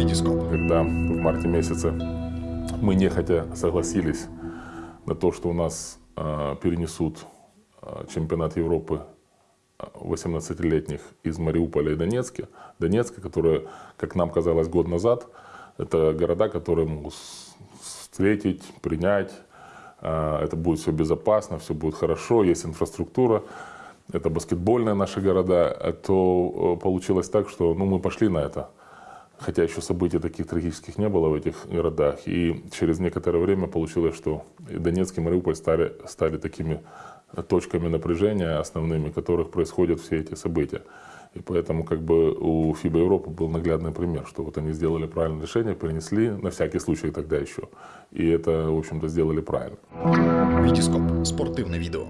Витископ. Когда в марте месяце мы нехотя согласились на то, что у нас э, перенесут э, чемпионат Европы 18-летних из Мариуполя и Донецка, Донецка, которые, как нам казалось год назад, это города, которые могут встретить, принять, э, это будет все безопасно, все будет хорошо, есть инфраструктура, это баскетбольные наши города, то получилось так, что ну, мы пошли на это хотя еще событий таких трагических не было в этих городах. И через некоторое время получилось, что Донецк и Мариуполь стали, стали такими точками напряжения основными, в которых происходят все эти события. И поэтому как бы у ФИБА Европы был наглядный пример, что вот они сделали правильное решение, принесли на всякий случай тогда еще. И это, в общем-то, сделали правильно. Витископ. Спортивное видео.